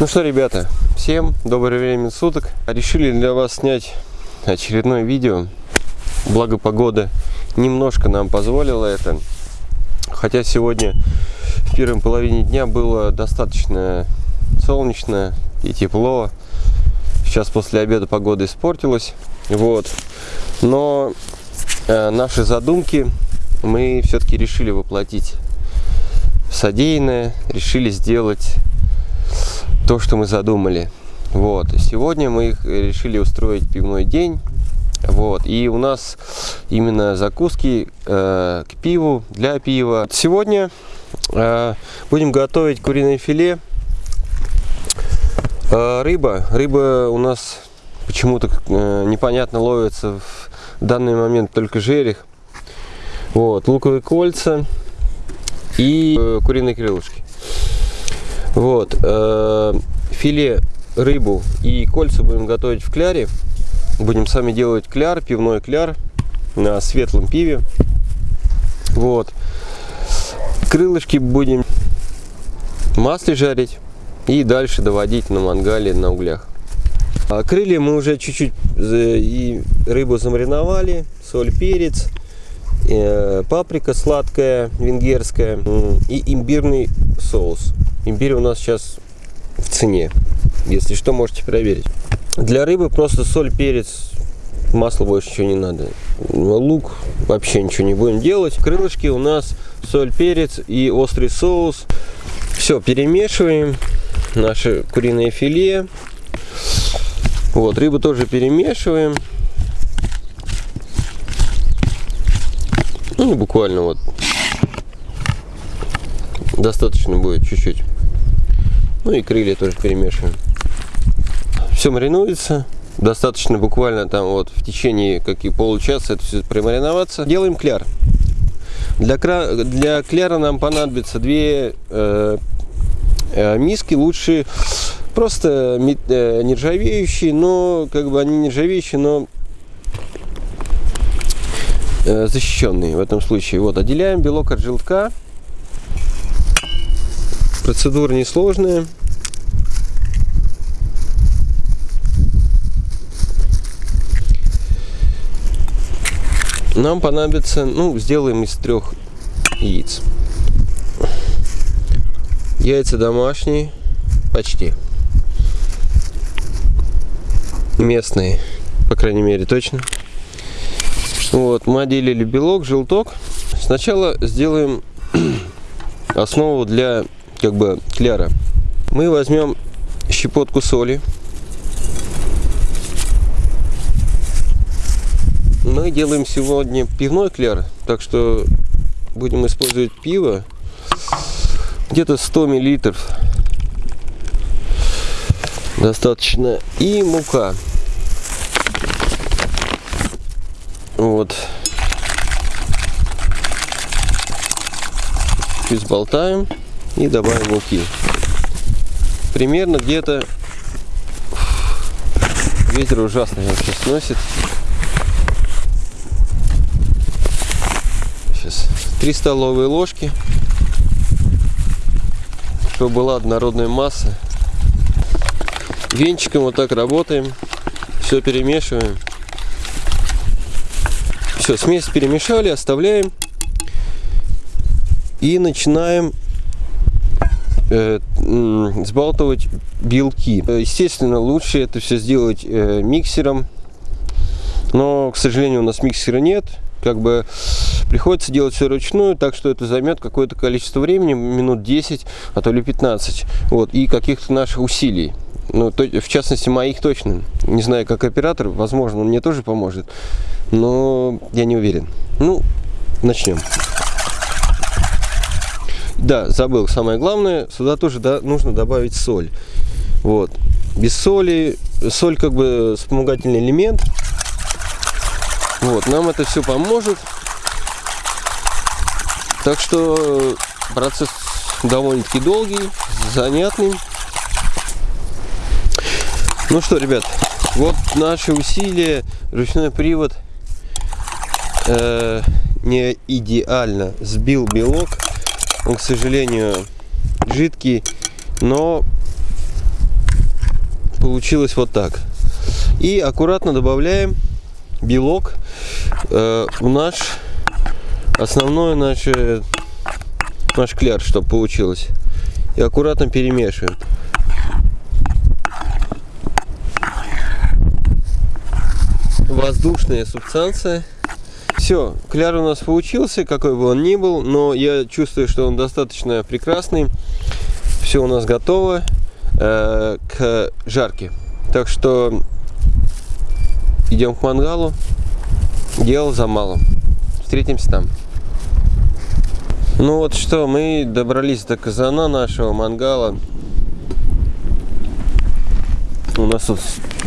Ну что, ребята, всем доброе время суток. Решили для вас снять очередное видео. Благо погода немножко нам позволила это. Хотя сегодня в первой половине дня было достаточно солнечно и тепло. Сейчас после обеда погода испортилась. Вот. Но э, наши задумки мы все-таки решили воплотить содеянное, решили сделать то, что мы задумали. Вот. Сегодня мы решили устроить пивной день. Вот. И у нас именно закуски э, к пиву, для пива. Сегодня э, будем готовить куриное филе. Э, рыба. Рыба у нас почему-то э, непонятно ловится в данный момент только жерех. Вот. Луковые кольца и э, куриные крылышки. Вот. Э, филе, рыбу и кольца будем готовить в кляре. Будем сами делать кляр, пивной кляр на светлом пиве. Вот. Крылышки будем масле жарить и дальше доводить на мангале на углях. А крылья мы уже чуть-чуть и рыбу замариновали, соль, перец, э, паприка сладкая, венгерская и имбирный соус. Имбирь у нас сейчас в цене. Если что, можете проверить. Для рыбы просто соль, перец, масло больше ничего не надо. Лук вообще ничего не будем делать. Крылышки у нас соль, перец и острый соус. Все, перемешиваем. Наше куриное филе. Вот, рыбу тоже перемешиваем. Ну, буквально вот. Достаточно будет чуть-чуть. Ну и крылья тоже перемешиваем. Все маринуется. Достаточно буквально там вот в течение как и получаса это все промариноваться. Делаем кляр. Для, для кляра нам понадобится две э, э, миски. Лучше просто э, нержавеющие, но как бы они нержавеющие, но э, защищенные в этом случае. Вот отделяем белок от желтка. Процедура несложная. Нам понадобится, ну, сделаем из трех яиц. Яйца домашние, почти. Местные, по крайней мере, точно. Вот, мы отделили белок, желток. Сначала сделаем основу для как бы кляра. Мы возьмем щепотку соли. Мы делаем сегодня пивной кляр, так что будем использовать пиво где-то 100 миллилитров достаточно и мука вот изболтаем и добавим муки. Примерно где-то ветер ужасный вообще сносит. Сейчас 3 столовые ложки, чтобы была однородная масса. Венчиком вот так работаем, все перемешиваем. Все, смесь перемешали, оставляем и начинаем э, сбалтывать белки. Естественно, лучше это все сделать э, миксером, но, к сожалению, у нас миксера нет. Как бы приходится делать все ручную, так что это займет какое-то количество времени, минут 10, а то ли 15, вот, и каких-то наших усилий. Ну, то, в частности, моих точно. Не знаю, как оператор, возможно, он мне тоже поможет, но я не уверен. Ну, начнем. Да, забыл, самое главное, сюда тоже да, нужно добавить соль. Вот. Без соли, соль как бы вспомогательный элемент. Вот, нам это все поможет. Так что процесс довольно-таки долгий, занятный. Ну что, ребят, вот наши усилия, ручной привод э, не идеально сбил белок он, к сожалению, жидкий, но получилось вот так. И аккуратно добавляем белок э, в наш основной наш, э, наш кляр, чтобы получилось. И аккуратно перемешиваем. Воздушная субстанция. Все, кляр у нас получился, какой бы он ни был, но я чувствую, что он достаточно прекрасный. Все у нас готово э, к жарке. Так что идем к мангалу. Дело за малым. Встретимся там. Ну вот что, мы добрались до казана нашего мангала. У нас тут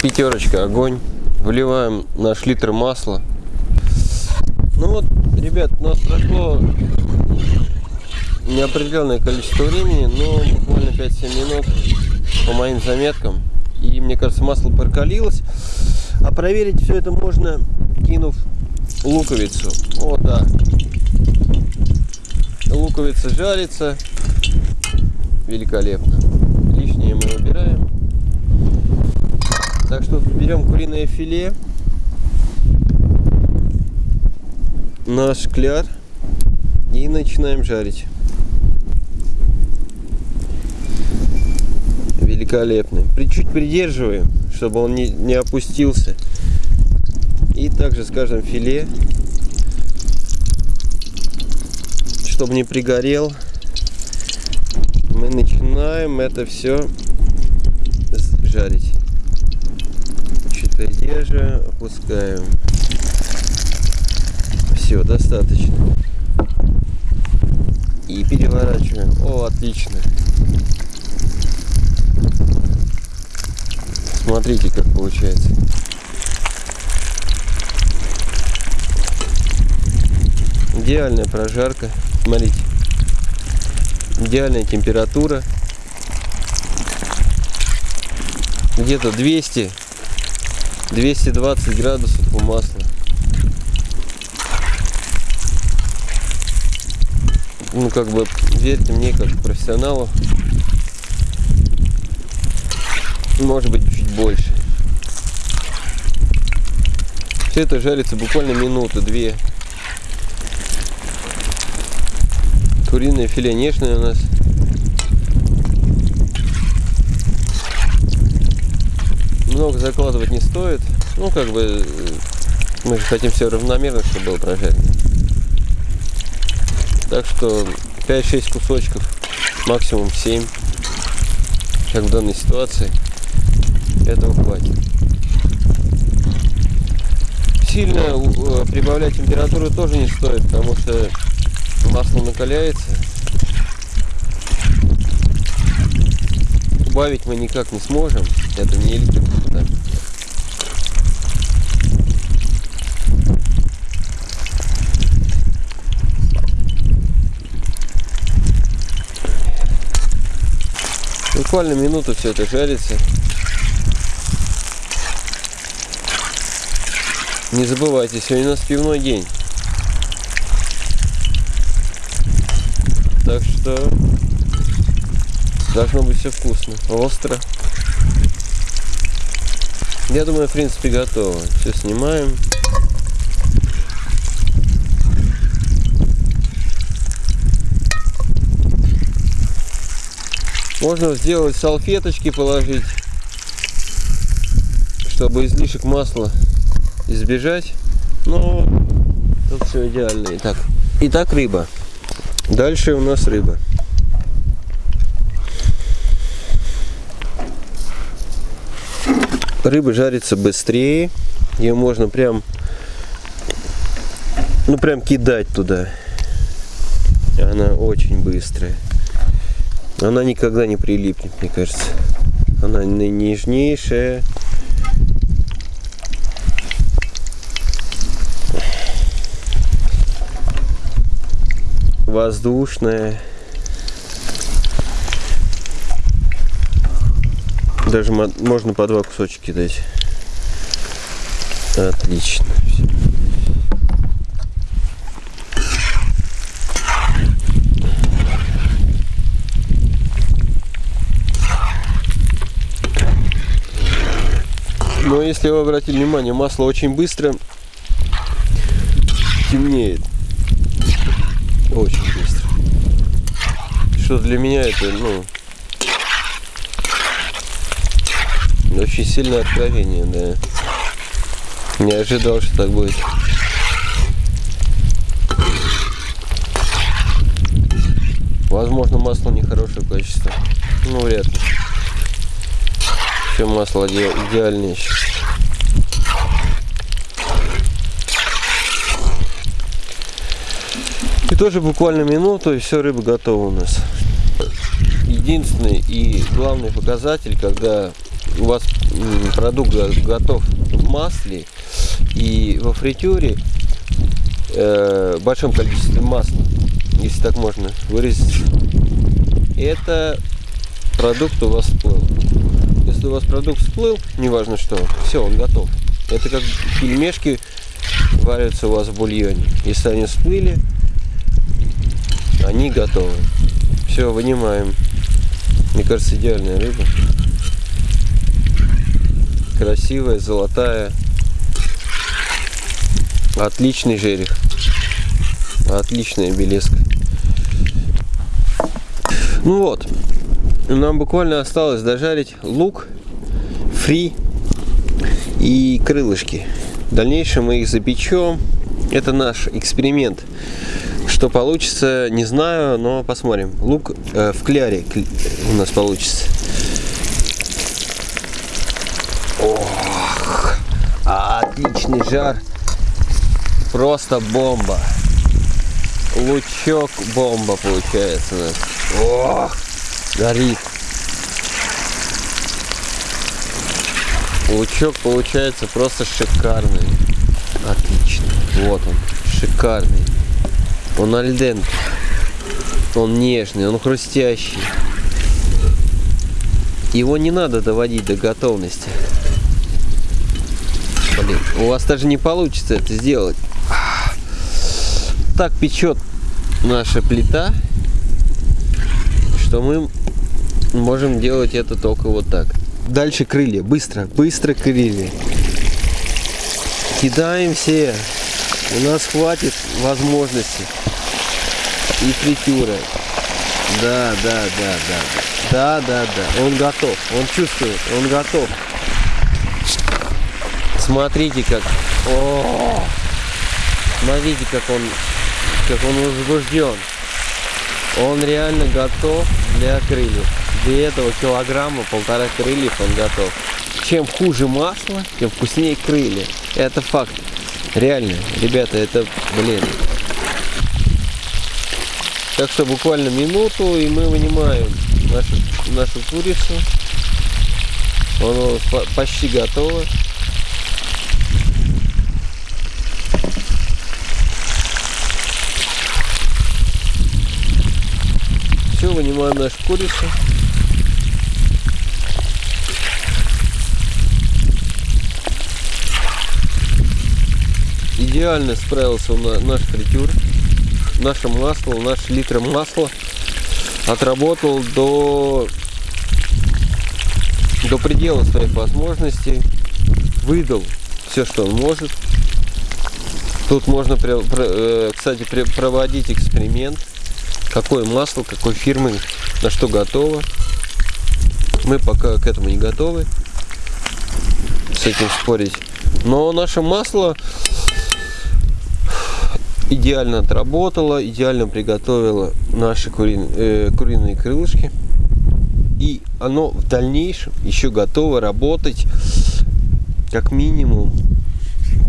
пятерочка, огонь. Вливаем наш литр масла. Ну вот, ребят, у нас прошло неопределенное количество времени, но буквально 5-7 минут по моим заметкам. И мне кажется, масло прокалилось. А проверить все это можно, кинув луковицу. Вот так. Луковица жарится. Великолепно. Лишнее мы убираем. Так что берем куриное филе. Наш кляр. И начинаем жарить. Великолепный. Чуть придерживаем, чтобы он не, не опустился. И также с каждым филе, чтобы не пригорел, мы начинаем это все жарить. Придерживаем, опускаем. Все, достаточно. И переворачиваем. О, отлично. Смотрите, как получается. Идеальная прожарка. Смотрите. Идеальная температура. Где-то 200 220 градусов у масла. Ну, как бы, верьте мне, как профессионалу, может быть, чуть больше. Все это жарится буквально минуту-две. Куриное филе нежное у нас. Много закладывать не стоит. Ну, как бы, мы же хотим все равномерно, чтобы было прожарено. Так что 5-6 кусочков, максимум 7, как в данной ситуации этого хватит. Сильно э, прибавлять температуру тоже не стоит, потому что масло накаляется. Убавить мы никак не сможем. Это не электрика. Буквально минуту все это жарится. Не забывайте, сегодня у нас пивной день. Так что должно быть все вкусно, остро. Я думаю, в принципе, готово. Все снимаем. Можно сделать салфеточки, положить, чтобы излишек масла избежать. Но тут все идеально. Итак, итак рыба. Дальше у нас рыба. Рыба жарится быстрее. Ее можно прям, ну прям кидать туда. Она очень быстрая. Она никогда не прилипнет, мне кажется. Она нежнейшая. воздушная. Даже можно по два кусочки дать. Отлично. Но если вы обратили внимание, масло очень быстро темнеет. Очень быстро. Что для меня это, ну, очень сильное откровение, да. Не ожидал, что так будет. Возможно, масло нехорошее качество. Ну, вряд ли. Все масло идеальнее сейчас. И тоже буквально минуту, и все, рыба готова у нас. Единственный и главный показатель, когда у вас продукт готов в масле и во фритюре э, большом количестве масла, если так можно выразить, это продукт у вас всплыл. Если у вас продукт всплыл, неважно что, все, он готов. Это как пельмешки варятся у вас в бульоне. Если они всплыли, они готовы. Все, вынимаем. Мне кажется, идеальная рыба. Красивая, золотая. Отличный жерех. Отличная белеска. Ну вот. Нам буквально осталось дожарить лук, фри и крылышки. В дальнейшем мы их запечем. Это наш эксперимент. Что получится, не знаю, но посмотрим. Лук э, в кляре у нас получится. Ох, отличный жар. Просто бомба. Лучок бомба получается нас. Ох, горит. Лучок получается просто шикарный. Отлично. Вот он, шикарный. Он альдент. Он нежный, он хрустящий. Его не надо доводить до готовности. Блин, у вас даже не получится это сделать. Так печет наша плита, что мы можем делать это только вот так. Дальше крылья. Быстро, быстро крылья. Кидаем все. У нас хватит возможности и фритюры. Да, да, да, да. Да, да, да. Он готов. Он чувствует. Он готов. Смотрите как. О, смотрите как он, как он возбужден. Он реально готов для крыльев. Для этого килограмма полтора крыльев он готов. Чем хуже масло, тем вкуснее крылья. Это факт. Реально, ребята, это, блин, так что буквально минуту и мы вынимаем нашу, нашу курицу. Она почти готова. Вынимаем нашу курицу. Идеально справился наш фритюр наше масло, наш литр масла отработал до, до предела своих возможностей, выдал все, что он может. Тут можно, э, кстати, проводить эксперимент, какое масло, какой фирмы, на что готово. Мы пока к этому не готовы с этим спорить. Но наше масло идеально отработала, идеально приготовила наши кури... э, куриные крылышки. И оно в дальнейшем еще готово работать как минимум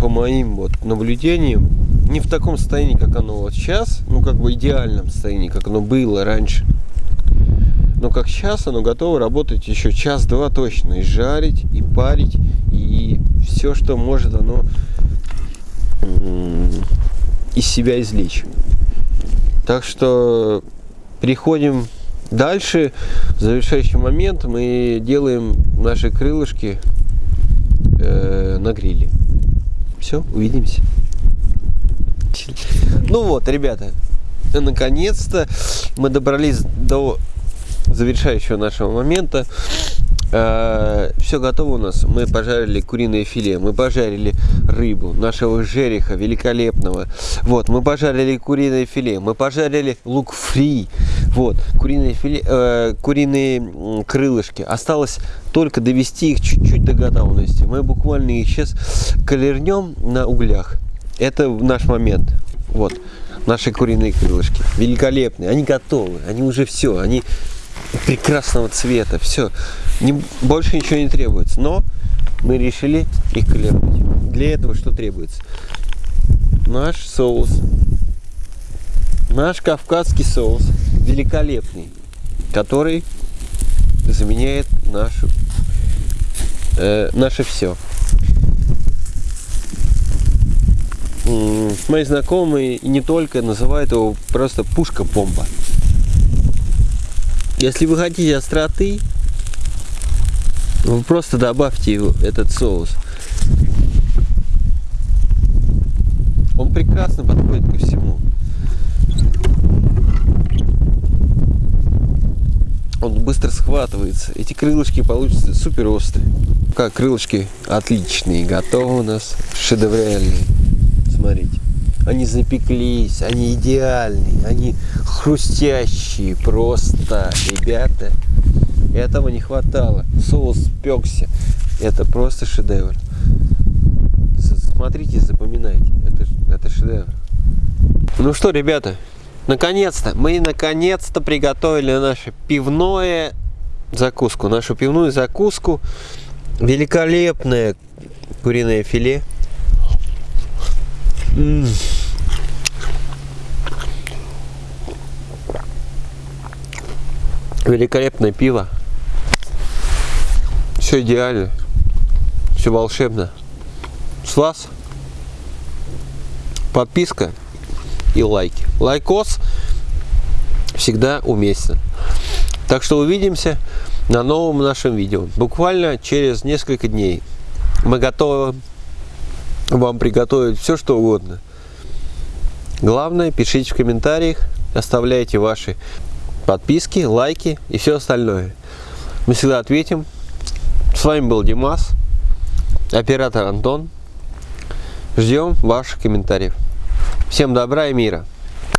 по моим вот наблюдениям не в таком состоянии, как оно вот сейчас, ну как бы идеальном состоянии, как оно было раньше. Но как сейчас оно готово работать еще час-два точно. И жарить, и парить, и все, что может оно из себя извлечь. Так что переходим дальше. Завершающий момент мы делаем наши крылышки э, на гриле. Все, увидимся. Ну вот, ребята, наконец-то мы добрались до завершающего нашего момента. все готово у нас. Мы пожарили куриное филе, мы пожарили рыбу нашего жереха великолепного. Вот, мы пожарили куриное филе, мы пожарили лук фри. Вот, куриное филе, э, куриные крылышки. Осталось только довести их чуть-чуть до готовности. Мы буквально их сейчас колернем на углях. Это наш момент. Вот, наши куриные крылышки. Великолепные. Они готовы. Они уже все. Они прекрасного цвета. Все. Не, больше ничего не требуется. Но мы решили их колернуть. Для этого что требуется? Наш соус. Наш кавказский соус. Великолепный. Который заменяет нашу, э, наше все. Мои знакомые и не только называют его просто пушка-бомба. Если вы хотите остроты, вы просто добавьте его, этот соус. Он прекрасно подходит ко всему. Он быстро схватывается. Эти крылышки получатся супер острые. Как крылышки отличные, готовы у нас, шедевральные. Смотрите. Они запеклись, они идеальные, они хрустящие просто, ребята. Этого не хватало. Соус пекся. Это просто шедевр. Смотрите, запоминайте. Это, это шедевр. Ну что, ребята, наконец-то, мы наконец-то приготовили наше пивное закуску. Нашу пивную закуску. Великолепное куриное филе. Великолепное пиво. Все идеально. Все волшебно. С вас подписка и лайки. Лайкос всегда уместен. Так что увидимся на новом нашем видео. Буквально через несколько дней. Мы готовы вам приготовить все, что угодно. Главное, пишите в комментариях, оставляйте ваши подписки, лайки и все остальное. Мы всегда ответим. С вами был Димас, оператор Антон. Ждем ваших комментариев. Всем добра и мира.